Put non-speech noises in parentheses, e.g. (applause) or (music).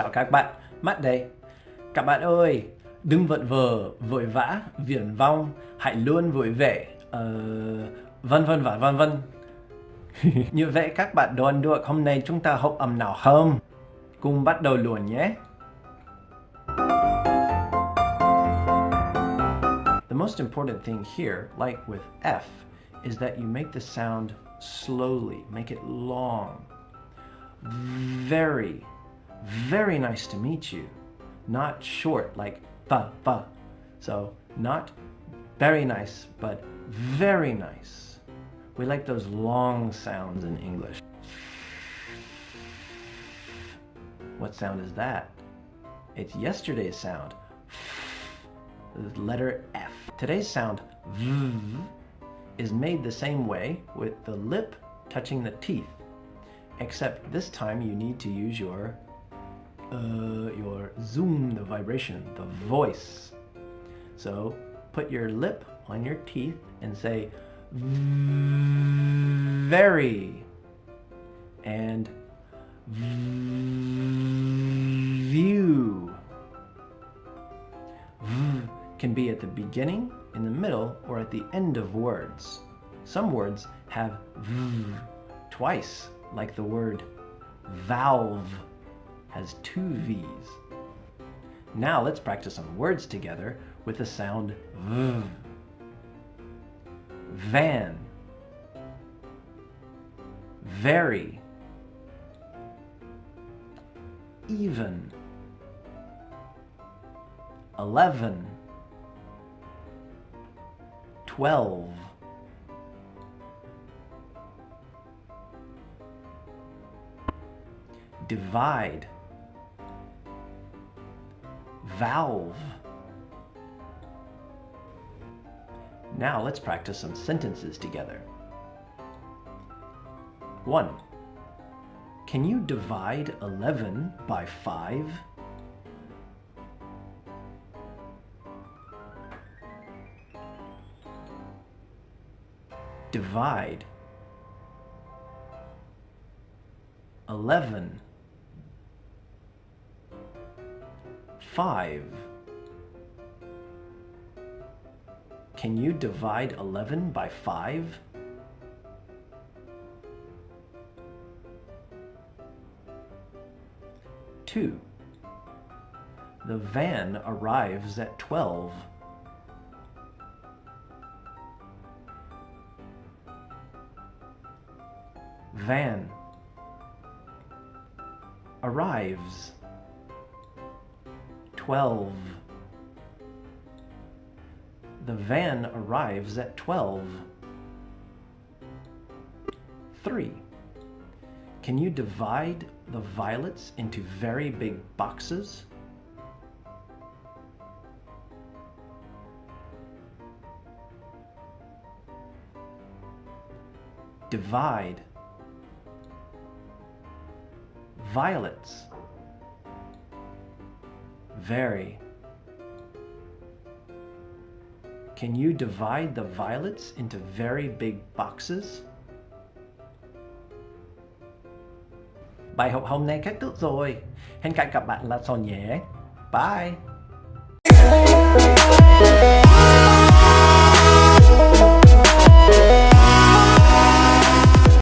Chào các bạn, Mắt đây. Các bạn ơi, đừng vận vờ, vội vã, viển vong, hãy luôn vui vẻ, uh, vân vân và vân vân. (laughs) Như vậy các bạn đoán được hôm nay chúng ta học âm nào không? Cùng bắt đầu luôn nhé. The most important thing here, like with F, is that you make the sound slowly, make it long. Very, very nice to meet you. Not short like ba ba. So not very nice, but very nice. We like those long sounds in English. What sound is that? It's yesterday's sound. The letter F. Today's sound v is made the same way with the lip touching the teeth except this time you need to use your uh, your zoom, the vibration, the voice. So put your lip on your teeth and say very and view. V can be at the beginning, in the middle, or at the end of words. Some words have v twice like the word valve has two V's. Now let's practice some words together with the sound V. Van. Very. Even. Eleven. Twelve. divide, valve. Now let's practice some sentences together. 1. Can you divide 11 by 5? Divide 11 5. Can you divide 11 by 5? Two. The van arrives at 12. Van arrives 12. The van arrives at 12. 3. Can you divide the violets into very big boxes? Divide. Violets very. Can you divide the violets into very big boxes? Bài học hôm nay kết thúc rồi. Hẹn gặp các bạn là nhé. Bye!